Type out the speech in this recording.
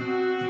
Música